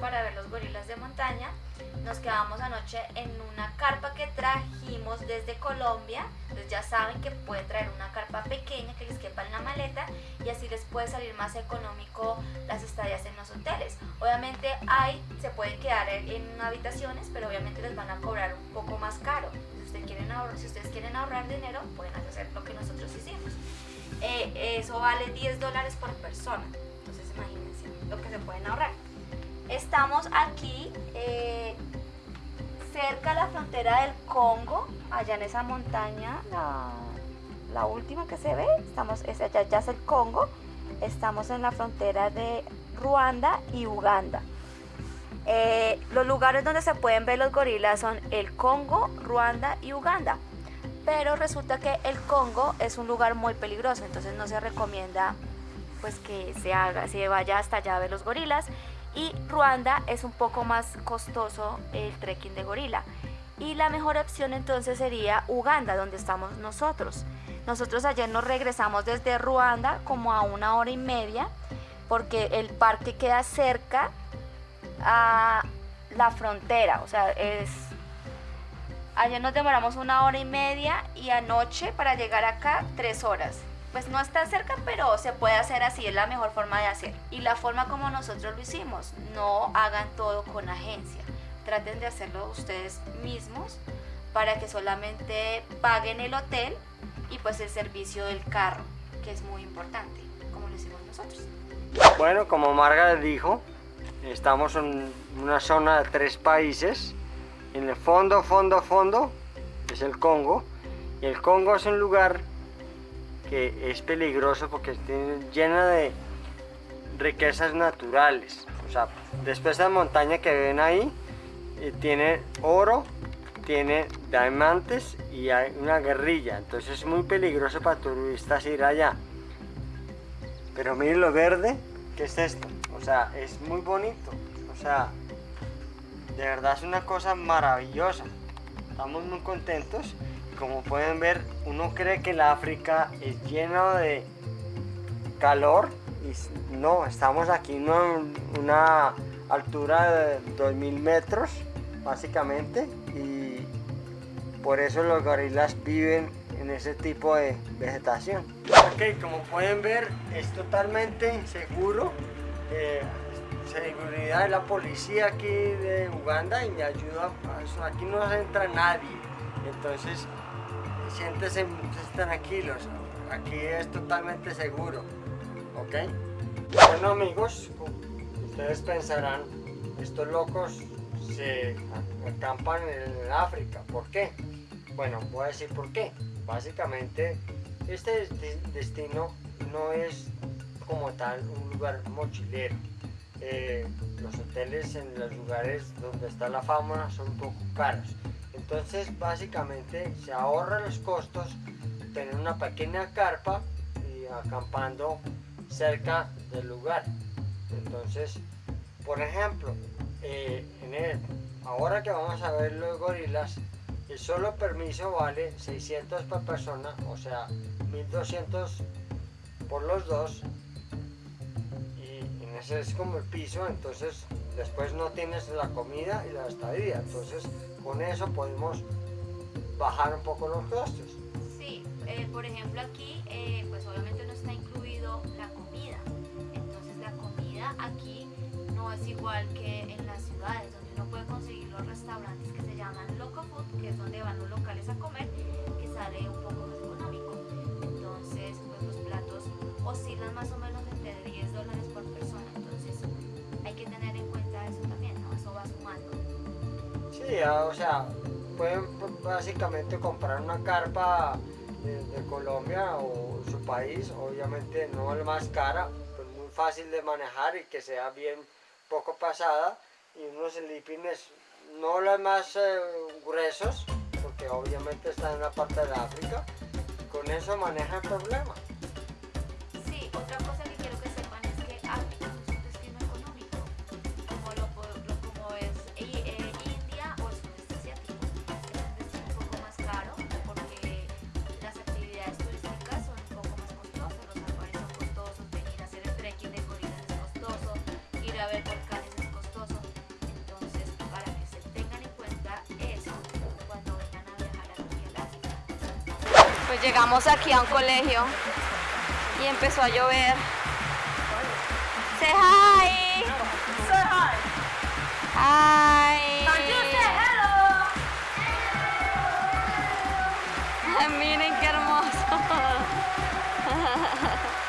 para ver los gorilas de montaña. Nos quedamos anoche en una carpa que trajimos desde Colombia. Entonces ya saben que pueden traer una carpa pequeña que les quepa en la maleta y así les puede salir más económico las estadías en los hoteles. Obviamente hay, se pueden quedar en habitaciones, pero obviamente les van a cobrar un poco más caro. Si ustedes quieren ahorrar, si ustedes quieren ahorrar dinero, pueden hacer lo que nosotros hicimos. Eh, eso vale 10 dólares por persona. Entonces imagínense lo que se pueden ahorrar. Estamos aquí eh, cerca de la frontera del Congo, allá en esa montaña, la, última que se ve, estamos, es allá ya es el Congo, estamos en la frontera de Ruanda y Uganda. Eh, los lugares donde se pueden ver los gorilas son el Congo, Ruanda y Uganda. Pero resulta que el Congo es un lugar muy peligroso, entonces no se recomienda pues que se haga, se vaya hasta allá a ver los gorilas y Ruanda es un poco más costoso el trekking de gorila. Y la mejor opción entonces sería Uganda, donde estamos nosotros. Nosotros ayer nos regresamos desde Ruanda como a una hora y media, porque el parque queda cerca a la frontera, o sea, es... Ayer nos demoramos una hora y media y anoche para llegar acá tres horas pues no está cerca, pero se puede hacer así, es la mejor forma de hacer. Y la forma como nosotros lo hicimos, no hagan todo con agencia, traten de hacerlo ustedes mismos para que solamente paguen el hotel y pues el servicio del carro, que es muy importante, como lo hicimos nosotros. Bueno, como Marga dijo, estamos en una zona de tres países. En el fondo, fondo, fondo es el Congo. Y el Congo es un lugar que es peligroso porque está llena de riquezas naturales. O sea, después de montaña que ven ahí, eh, tiene oro, tiene diamantes y hay una guerrilla. Entonces es muy peligroso para turistas ir allá. Pero miren lo verde, ¿qué es esto? O sea, es muy bonito. O sea, de verdad es una cosa maravillosa. Estamos muy contentos como pueden ver, uno cree que el África es lleno de calor y no, estamos aquí en una altura de 2000 metros básicamente y por eso los gorilas viven en ese tipo de vegetación. Ok, como pueden ver es totalmente seguro, eh, seguridad de la policía aquí de Uganda y me ayuda, aquí no entra nadie, entonces siéntese tranquilos, aquí es totalmente seguro, ¿ok? Bueno amigos, ustedes pensarán, estos locos se acampan en África, ¿por qué? Bueno, voy a decir por qué. Básicamente, este destino no es como tal un lugar mochilero. Eh, los hoteles en los lugares donde está la fauna son un poco caros. Entonces básicamente se ahorra los costos tener una pequeña carpa y acampando cerca del lugar. Entonces, por ejemplo, eh, ahora que vamos a ver los gorilas, el solo permiso vale 600 por persona, o sea, 1200 por los dos. Y en ese es como el piso, entonces después no tienes la comida y la estadía. Entonces, con eso podemos bajar un poco los costos. Sí, eh, por ejemplo aquí, eh, pues obviamente no está incluido la comida. Entonces la comida aquí no es igual que en las ciudades, donde uno puede conseguir los restaurantes que se llaman Loco Food, Sí, o sea, pueden básicamente comprar una carpa de, Colombia o su país, obviamente no la más cara, pero muy fácil de manejar y que sea bien poco pasada y unos slipines no los más eh, gruesos, porque obviamente están en la parte de África, con eso maneja el problema. ver volcanes Pues llegamos aquí a un colegio y empezó a llover. Say hi. Say hi. Hi. Can you say hello? Miren qué hermoso.